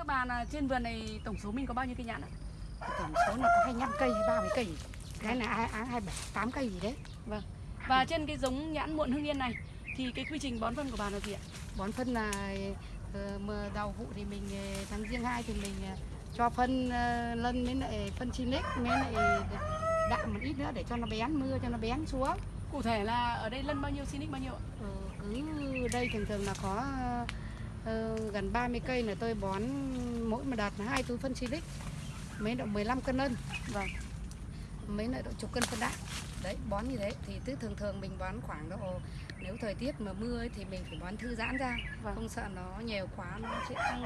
thưa bà là trên vườn này tổng số mình có bao nhiêu cây nhãn ạ? tổng số là có 25 cây hay 30 cây cái là hai hai hai bảy tám cây gì đấy Và trên cái giống nhãn muộn hưng yên này thì cái quy trình bón phân của bà là gì ạ? bón phân là ờ, đầu vụ thì mình ờ, tháng riêng hai thì mình ờ, cho phân lân với lại phân Sinic với lại đạm một ít nữa để cho nó bén mưa cho nó bén xuống Cụ thể là ở đây lân bao nhiêu, Sinic bao nhiêu ạ? Ờ, cứ đây thường thường là có gần 30 cây là tôi bón mỗi một đợt là hai túi phân Silic mấy độ 15 cân lân Vâng. mấy lại độ chục cân phân đạm đấy bón như thế thì tức thường thường mình bón khoảng độ nếu thời tiết mà mưa ấy, thì mình phải bón thư giãn ra Vâng. không sợ nó nhiều quá nó sẽ ăn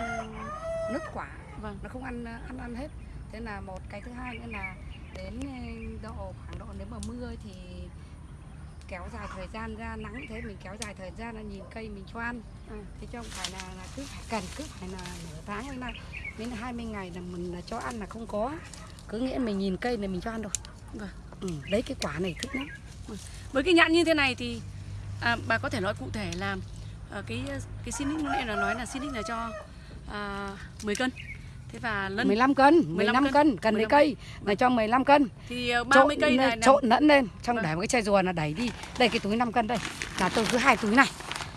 nứt quả Vâng. nó không ăn ăn ăn hết thế là một cái thứ hai nữa là đến ờ, độ khoảng độ nếu mà mưa thì kéo dài thời gian ra nắng thế mình kéo dài thời gian là nhìn cây mình cho ăn Ừ. thế chứ không phải là, là cứ phải cần cứ phải là nửa tháng hay là đến là 20 ngày là mình là cho ăn là không có cứ nghĩa mình nhìn cây này mình cho ăn rồi Vâng. ừ, lấy cái quả này thích lắm Với cái nhãn như thế này thì à, bà có thể nói cụ thể là à, cái cái nãy là nói là Sinic là cho à, 10 cân. Thế và lân 15 cân 15 15 cân. cân cần 15 lấy cây là cho 15 cân thì à, 30 cây này trộn lẫn lên xong Vâng. để một cái chai rùa là đẩy đi đây cái túi 5 cân đây là tôi cứ hai túi này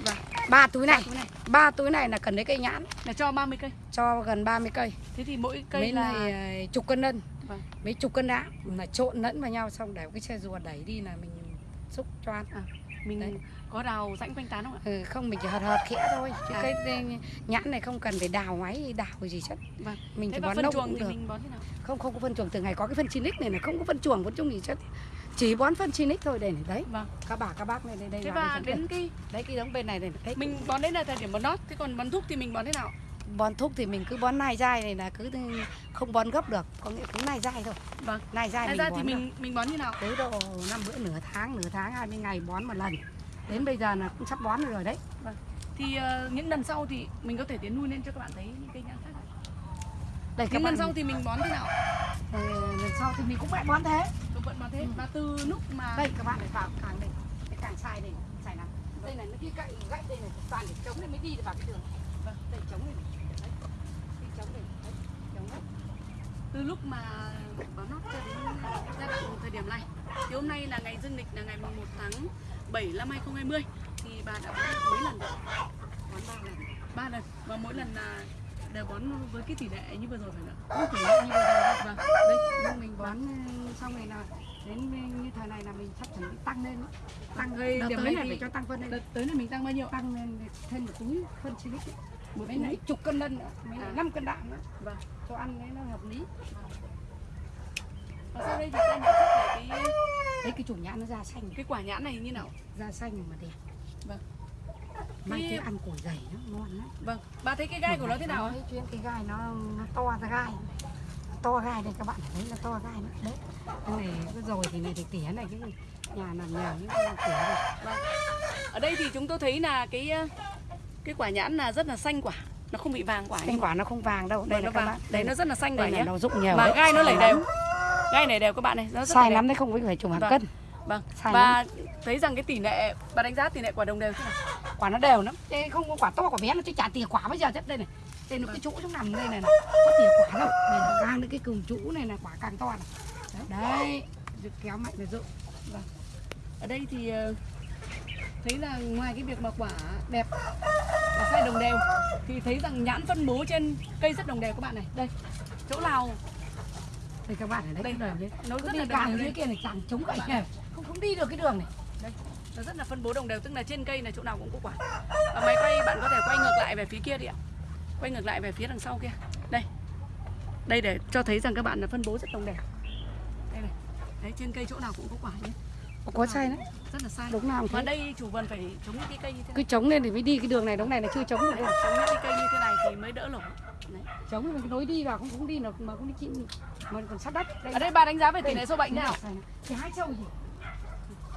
Vâng. ba túi này ba túi này là cần lấy cây nhãn là cho 30 cây. cho gần 30 cây Thế thì mỗi cây mấy là này ờ, chục cân lân Vâng. mấy chục cân đá là trộn lẫn vào nhau xong để một cái chai rùa đẩy đi là mình xúc cho ăn mình Đấy. có đào rãnh quanh tán không ạ? ừ, không mình chỉ hợt hợt khẽ thôi chứ À. cái nhãn này không cần phải đào máy đào gì hết Vâng. mình Thế chỉ bón phân nông chuồng cũng thì được mình bón thế nào? không không có phân chuồng từ ngày có cái phân Sinic này là không có phân chuồng phân chung gì hết chỉ bón phân Sinic thôi đây này đấy Vâng. các bà các bác này đây đây Thế và đây. đến cái đấy cái đống bên này này đấy mình bón đến là thời điểm bón nót, thế còn bón thuốc thì mình bón thế nào? Bón thuốc thì mình cứ bón nai dai này là cứ không bón gấp được có nghĩa cứ nai dai thôi Vâng. nai dai mình ra bón thì được. mình mình bón như nào? tới độ năm bữa nửa tháng nửa tháng 20 ngày bón một lần đến bây giờ là cũng sắp bón rồi đấy Thì ờ, những lần sau thì mình có thể tiến nuôi lên cho các bạn thấy những cây nhãn khác. đây Những lần sau thì mình bón thế nào? ờ, lần sau thì mình cũng phải bón thế Tôi vẫn bón thế. Ừ. Và từ lúc mà đây các bạn này vào càng đây cái càng sai đây sai lắm đây này nó cái gậy gậy đây này toàn để chống này mới đi được vào cái đường vâng đây chống này này. đấy cái chống này đấy chống đấy từ lúc mà bón nót cho đến giai đoạn thời điểm này thì hôm nay là ngày dương lịch là ngày 1 tháng 7 năm 2020 thì bà đã bón được mấy lần rồi? bón ba lần ba lần và mỗi lần là đều bón với cái tỷ lệ như vừa rồi phải không ạ? không thể như bây giờ Vâng. đây nhưng mình bón xong này là đến như thời này là mình sắp chuẩn bị tăng lên tăng đợt điểm này phải cho tăng phân lên Đợt tới là mình tăng bao nhiêu? tăng lên thêm một túi phân silic. Một mấy này chục cân lân nữa mấy này À. năm cân đạm nữa Vâng. cho ăn đấy nó hợp lý Và sau đây thì ta nhận xét về cái đấy cái chủ nhãn nó da xanh cái quả nhãn này như nào? da xanh mà đẹp Vâng. mai Cái- ăn củi dày nó ngon lắm Vâng. Bà thấy cái gai của nó thế nào ạ? Đấy, chuyên cái gai nó, nó to ra gai to gai đây các bạn thấy là to gai nó đấy cái này cái rồi thì này thì tỉa này cái nhà làm nhà những cái tỉa này Ở đây thì chúng tôi thấy là cái cái quả nhãn là rất là xanh quả, nó không bị vàng quả Cái quả nó không vàng đâu đây Vâng, nó các vàng. bạn Đấy nó rất là xanh quả đây nhé. này nó rụng nhiều Mà đấy. gai nó lẩy lắm. đều. Gai này đều các bạn này, nó rất sai lắm đấy không phải chục hàng Vâng. cân Vâng. Sai Và thấy rằng cái tỷ lệ bà đánh giá tỷ lệ quả đồng đều thế nào? quả nó đều lắm Thế không có quả to quả bé nó chứ chả tỉa quả bây giờ chết đây này đây nó cái chỗ nó nằm đây này, này. có tỉa quả đâu đây là càng cái cùm chỗ này là quả càng to này đấy, kéo mạnh là rụng Ở đây thì ờ, thấy là ngoài cái việc mà quả đẹp và sai đồng đều thì thấy rằng nhãn phân bố trên cây rất đồng đều các bạn này. Đây, chỗ nào đây các bạn ở Đây. đấy nó cứ rất đi là càng dưới đây. kia này càng chống gậy này không không đi được cái đường này Nó rất là phân bố đồng đều tức là trên cây là chỗ nào cũng có quả. Và máy quay bạn có thể quay ngược lại về phía kia đi ạ. Quay ngược lại về phía đằng sau kia. Đây. Đây để cho thấy rằng các bạn là phân bố rất đồng đều. Đây này. Đấy trên cây chỗ nào cũng có quả nhé. có sai đấy Rất là sai. đúng nào Mà thế đây chủ vườn phải chống những cái cây như thế cứ này. chống lên thì mới đi cái đường này đống này là chưa chống được Đấy, chống những cái cây như thế này thì mới đỡ lỗ. Đấy. chống thì mình nối đi vào không cũng đi được mà cũng đi chịu mà còn sát đất đây Ở đây bà đánh giá về tỷ lệ sâu bệnh thế nào? Thì hai trâu gì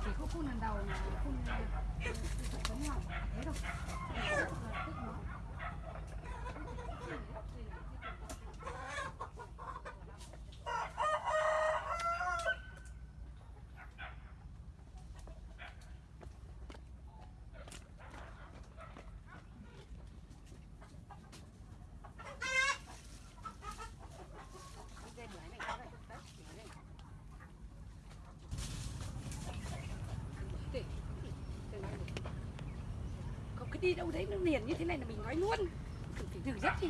chỉ có phun lần đầu là phun ờ, ngoài thế đâu đi đâu đấy nó liền như thế này là mình nói luôn. Phải từ rất đi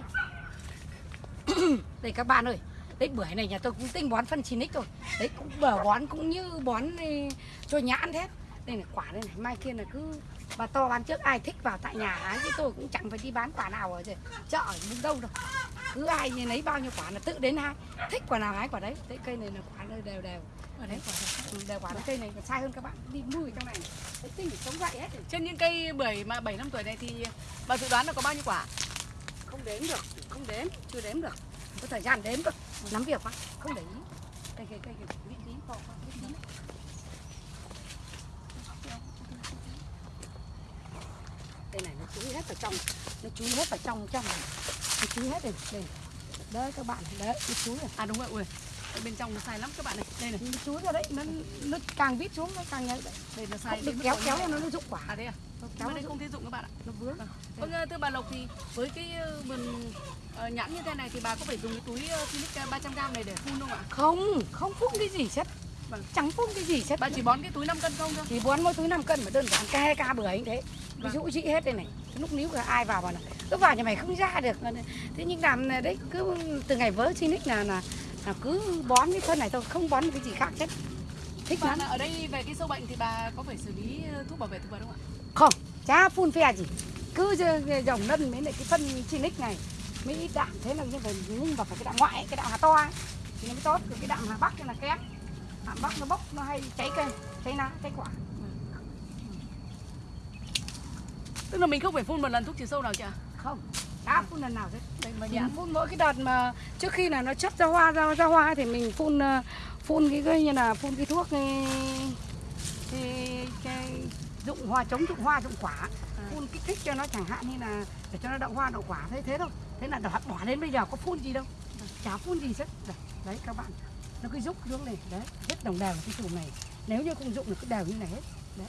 đây các bạn ơi, đấy, bưởi này nhà tôi cũng tinh bón phân chín rồi. Đấy, cũng bờ bón cũng như bón ừ, cho nhãn thế. Đây là quả đây này, mai kia là cứ bà to bán trước, ai thích vào tại nhà hái, chứ tôi cũng chẳng phải đi bán quả nào ở chợ ở đâu đâu. Cứ ai lấy bao nhiêu quả là tự đến hái. Thích quả nào hái quả đấy. Đấy, cây này là quả đều đều đều ở đấy quả ừ, đều quả cây này còn sai hơn các bạn. Đi mùi trong này. Đấy tinh sống dậy hết rồi. Trên những cây bưởi mà 7 năm tuổi này thì bà dự đoán là có bao nhiêu quả? không đếm được không đếm chưa đếm được. Có thời gian đếm được nắm việc quá. Không để ý. Cây cây cây cây vị trí to quá vị trí. Đây này nó chúi hết vào trong. Nó chúi hết vào trong trong này. Nó chúi hết đây đây đấy các bạn. Đấy nó chúi rồi À đúng rồi, ui. Ở bên trong nó sai lắm các bạn này. Đây này. chúi rồi đấy nó nó càng vít xuống nó càng nhảy đấy Đây nó sai được kéo kéo này. nó nó rụng quả À thế à? nó Kéo đây nó không thể dụng các bạn ạ. nó vướng Vâng, thưa bà Lộc thì với cái ờ, vườn ờ, nhãn như thế này thì bà có phải dùng cái túi Philips 300g này để phun không ạ? không không phun cái gì hết Vâng. chẳng phun cái gì hết Bà chỉ bón cái túi 5 cân không thôi? thì bón mỗi túi 5 cân mà đơn giản ca ca bưởi như thế ví Vâng. dụ chị hết đây này lúc níu cả ai vào vào này cứ vào nhà mày không ra được thế nhưng làm đấy cứ từ ngày vớ nick là là là cứ bón cái phân này thôi không bón cái gì khác hết. Thích Bà lắm. ở đây về cái sâu bệnh thì bà có phải xử lý ờ, thuốc bảo vệ thực vật không ạ? không chả phun phe gì. Cứ dòng lân với lại cái phân chi nick này mới ít đạm thế là như phải nhưng vào phải cái đạm ngoại ấy, cái đạm hà to ấy, thì nó mới tốt Còn cái đạm hà bắc là kém. Đạm bắc nó bốc nó hay cháy cây cháy lá cháy quả. Tức là mình không phải phun một lần thuốc trừ sâu nào chị ạ? không chả phun lần nào hết Đây mà Mình nhãn. phun mỗi cái đợt mà trước khi là nó chất ra hoa ra ra hoa thì mình phun ờ, phun cái cái như là phun cái thuốc cái, cái, cái dụng hoa chống dụng hoa dụng quả. Phun kích thích cho nó chẳng hạn như là để cho nó đậu hoa đậu quả thế thế thôi. Thế là bỏ, bỏ đến bây giờ có phun gì đâu. Chả phun gì hết đấy, các bạn. Nó cứ rúc xuống này đấy rất đồng đều cái chùm này. Nếu như không dụng nó cứ đều như này hết. Đấy.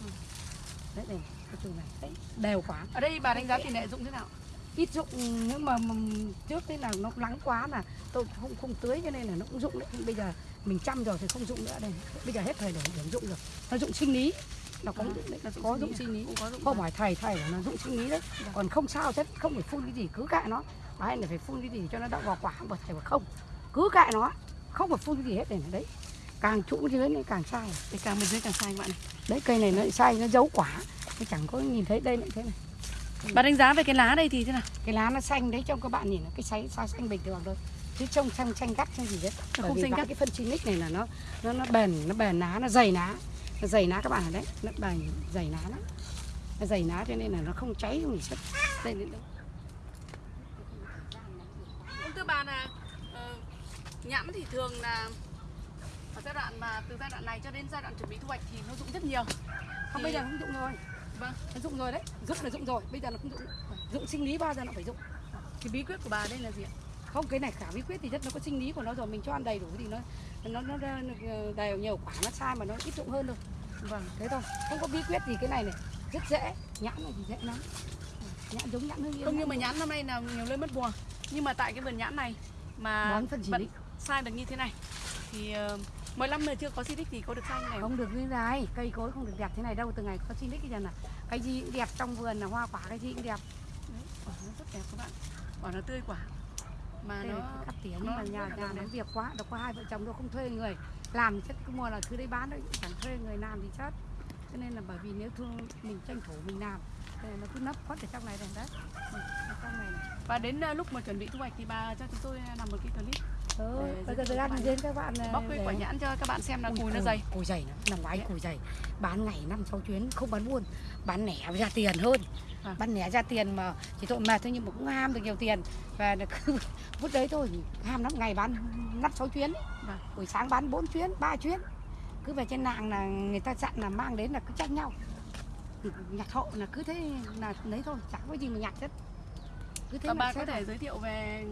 Đấy này cái chùm này. Đấy đều quả Ở đây bà đánh giá tỷ lệ dụng thế nào? Ít dụng nhưng mà, trước thế là nó lắng quá là tôi không không tưới cho nên là nó cũng dụng đấy. Bây giờ mình chăm rồi thì không dụng nữa đây. Bây giờ hết thời điểm điểm dụng rồi. Nó dụng sinh lý. Nó có À, dụng đấy là có dụng sinh lý. không hỏi thầy thầy là nó dụng sinh lý đấy. Còn không sao hết không phải phun cái gì cứ kệ nó. Hay là phải phun cái gì cho nó đậu vào quả mà thầy bảo không cứ kệ nó. Không phải phun cái gì hết để đấy. Càng trũng dưới này càng sai. Để càng bên dưới càng sai bạn đấy cây này nó lại sai nó giấu quả. Nó chẳng có nhìn thấy đây lại thế này Bà đánh giá về cái lá đây thì thế nào? cái lá nó xanh đấy trông các bạn nhìn nó cái xanh sao xanh bình thường thôi. Chứ trông xanh xanh gắt xanh gì hết. Nó không vì xanh gắt. cái phân chinic này là nó nó nó bền nó bền lá nó dày lá. Nó dày lá các bạn ở đấy. Nó bền dày lá lắm. Nó dày lá cho nên là nó không cháy không gì hết. Đây đến đâu Ông thưa bà là ờ, nhãn thì thường là ở giai đoạn mà từ giai đoạn này cho đến giai đoạn chuẩn bị thu hoạch thì nó dụng rất nhiều. không Thì- bây giờ không dụng rồi Vâng. nó dụng rồi đấy dụng là dụng rồi bây giờ nó không dụng dụng sinh lý bao giờ nó phải dụng Cái bí quyết của bà đây là gì ạ? không cái này khả bí quyết thì rất nó có sinh lý của nó rồi mình cho ăn đầy đủ thì nó nó nó, nó đều nhiều quả nó sai mà nó ít dụng hơn thôi Vâng. thế thôi không có bí quyết gì cái này này rất dễ nhãn này thì dễ lắm nhãn giống nhãn hương yên Không như nhãn mà nhãn năm nay là nhiều lên mất mùa. Nhưng mà tại cái vườn nhãn này mà vẫn sai được như thế này thì uh, mỗi năm mà chưa có xịt thì có được sai như này không? được như này cây cối không được đẹp thế này đâu từ ngày có xin cái giờ là cái gì cũng đẹp trong vườn là hoa quả cái gì cũng đẹp Đấy, quả nó rất đẹp các bạn. Quả nó tươi quả. Mà đây nó cắt tỉa nhưng mà nhà nhà nó việc quá đâu có hai vợ chồng đâu không thuê người làm chất cứ mua là thứ đấy bán đấy chẳng thuê người làm thì chết cho nên là bởi vì nếu thương mình tranh thủ mình làm thì nó cứ nấp khuất ở trong này rồi đấy Ừ, trong này này. và đến uh, lúc mà chuẩn bị thu hoạch thì bà cho chúng tôi làm một cái clip Để bây giờ các bạn. đến các bạn bóc cái quả nhãn cho các bạn xem là cùi nó dày. cùi dày lắm năm ngoái cùi dày. Bán ngày năm sáu chuyến không bán buôn bán lẻ ra tiền hơn. Vâng. bán lẻ ra tiền mà chỉ tội mệt thôi nhưng mà cũng ham được nhiều tiền. Và cứ vút đấy thôi ham lắm ngày bán năm sáu chuyến. Vâng. buổi sáng bán bốn chuyến ba chuyến. Cứ về trên làng là người ta dặn là mang đến là cứ tranh nhau. Nhặt hộ là cứ thế là lấy thôi chẳng có gì mà nhặt hết. Cứ thế Và mà bà có thể giới thiệu về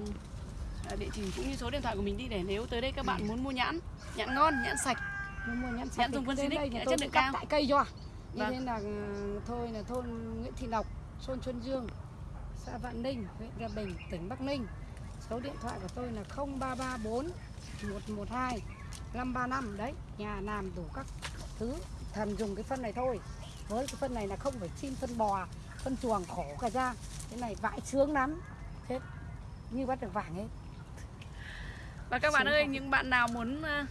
địa chỉ cũng như số điện thoại của mình đi để nếu tới đây các bạn muốn mua nhãn, nhãn ngon, nhãn sạch. mua mua nhãn sạch Nhãn dùng phân nhà chất lượng cao. tại cây cho. Như Vâng. thế là ừ, thôi là thôn Nguyễn Thị Lộc thôn Xuân Dương xã Vạn Ninh huyện Gia Bình tỉnh Bắc Ninh. Số điện thoại của tôi là 0334 112 535 đấy nhà làm đủ các thứ thần dùng cái phân này thôi. Với cái phân này là không phải xin phân bò phân chuồng khổ cả ra. Cái này vãi sướng lắm. Chết như bắt được vàng hết Và các bạn ơi, những bạn nào muốn ờ,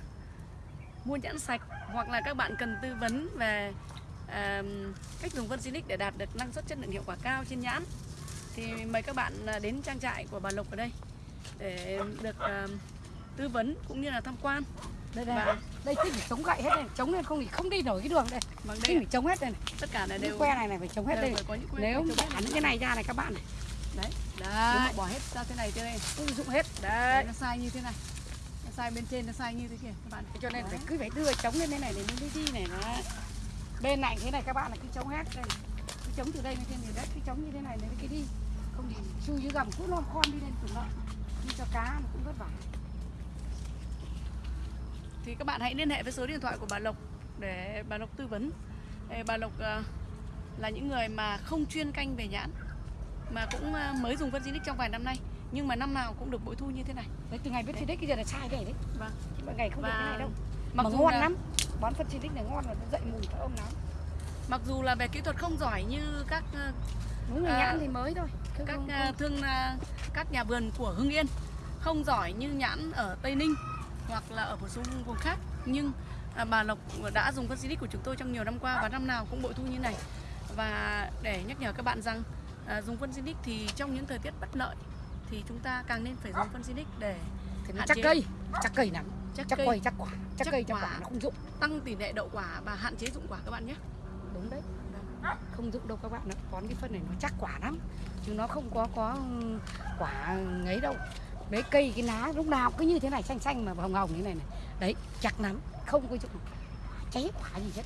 mua nhãn sạch hoặc là các bạn cần tư vấn về ờ, cách dùng phân Silic để đạt được năng suất chất lượng hiệu quả cao trên nhãn thì mời các bạn ờ, đến trang trại của bà Lộc ở đây để được ờ, tư vấn cũng như là tham quan. đây đây Và đây. Thích phải chống gậy hết đây? Chống lên không thì không đi nổi cái đường đây. Bằng thích đây phải chống hết đây này. tất cả là cái đều que này này phải chống hết đây. những nếu này. những cái này ra này các bạn này đấy, bỏ hết ra thế này thế này, ui dụng hết. Đấy, đấy nó sai như thế này. Nó sai bên trên nó sai như thế kia. Các bạn. cho nên phải cứ phải đưa chống lên thế này để nó mới đi này nó bên này thế này các bạn là cứ chống hết đây. Cứ chống từ đây lên trên thì đất cứ chống như thế này để cái đi. Không thì chui dưới gầm cứ lom khom đi lên cùng lợn. Đi cho cá nó cũng vất vả. Thì các bạn hãy liên hệ với số điện thoại của bà Lộc để bà Lộc tư vấn. Bà Lộc ờ, là những người mà không chuyên canh về nhãn mà cũng ờ, mới dùng phân Zinix trong vài năm nay. Nhưng mà năm nào cũng được bội thu như thế này. đấy từ ngày biết đấy cái giờ là sai cái này đấy. Vâng. mọi ngày không được cái này đâu. mặc mà dù ngon là, lắm. Bón phân chi này ngon nó dậy mùi thơm lắm. Mặc dù là về kỹ thuật không giỏi như các ờ, đúng là À, nhãn thì mới thôi. Chứ các không- ờ, không- thương ờ, các nhà vườn của Hưng Yên. Không giỏi như nhãn ở Tây Ninh hoặc là ở một số vùng khác. Nhưng à, bà Lộc đã dùng phân Zinix của chúng tôi trong nhiều năm qua và năm nào cũng bội thu như này. Và để nhắc nhở các bạn rằng à, dùng phân Zinix thì trong những thời tiết bất lợi thì chúng ta càng nên phải dùng phân Zinix để thì nó hạn chắc chế. cây chắc cây lắm chắc, chắc cây. cây chắc quả chắc Chắc cây chắc quả. quả nó không dụng. tăng tỷ lệ đậu quả và hạn chế dụng quả các bạn nhé. đúng đấy. Không dụng đâu các bạn ạ. Bón cái phân này nó chắc quả lắm chứ nó không có có ừ, quả ngấy đâu. Đấy cây cái lá lúc nào cứ như thế này xanh xanh mà hồng hồng như này này. Đấy chắc lắm không có dụng. Cháy quả gì hết